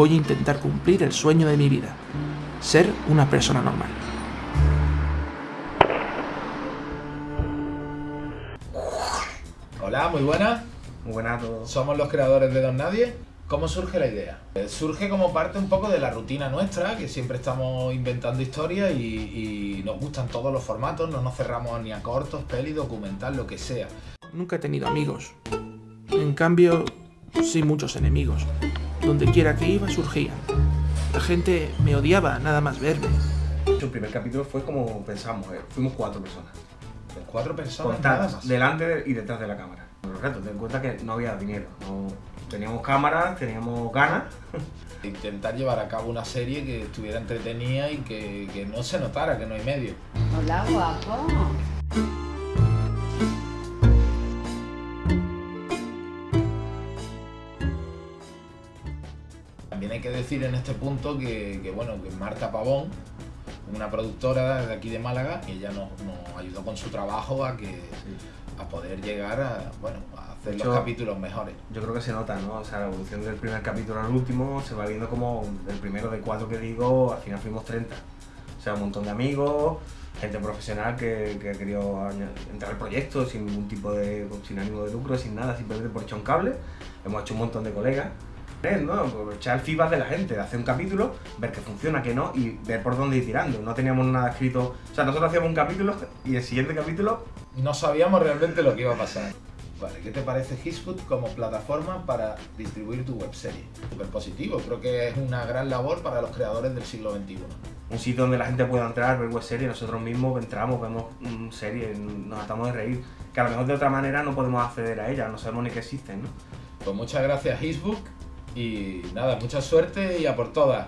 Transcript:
voy a intentar cumplir el sueño de mi vida, ser una persona normal. Hola, muy buenas. Muy buenas a todos. Somos los creadores de Don Nadie. ¿Cómo surge la idea? Eh, Surge como parte un poco de la rutina nuestra, que siempre estamos inventando historias y, y nos gustan todos los formatos, no nos cerramos ni a cortos, peli, documental, lo que sea. Nunca he tenido amigos. En cambio, sí muchos enemigos. Donde quiera que iba surgían. La gente me odiaba nada más verme. El primer capítulo fue como pensamos, eh, fuimos cuatro personas. Cuatro personas nada Contadas, más. delante y detrás de la cámara. Los retos, ten en cuenta que no había dinero. no- teníamos cámaras, teníamos ganas. Intentar llevar a cabo una serie que estuviera entretenida y que, que no se notara que no hay medio. Hola, guapo. También hay que decir en este punto que, que, bueno, que Marta Pavón, una productora de aquí de Málaga, ella nos, nos ayudó con su trabajo a que a poder llegar a, bueno, a hacer los capítulos mejores. Yo creo que se nota, ¿no? O sea, la evolución del primer capítulo al último se va viendo como del primero de cuatro que digo, al final fuimos 30. O sea, un montón de amigos, gente profesional que, que ha querido entrar al proyecto sin ningún tipo de, sin ánimo de lucro, sin nada, simplemente por echar un cable. Hemos hecho un montón de colegas. ¿No? Echar el feedback de la gente, de hacer un capítulo, ver que funciona, que no, y ver por dónde ir tirando. No teníamos nada escrito. O sea, nosotros hacíamos un capítulo y el siguiente capítulo No sabíamos realmente lo que iba a pasar. Vale, ¿qué te parece Hisfood como plataforma para distribuir tu webserie? Súper positivo, creo que es una gran labor para los creadores del siglo XXI. un sitio donde la gente pueda entrar, ver web series, nosotros mismos entramos, vemos mm, series, nos tratamos de reír, que a lo mejor de otra manera no podemos acceder a ellas, no sabemos ni que existen, ¿no? Pues muchas gracias Hisbook y nada, mucha suerte y a por todas.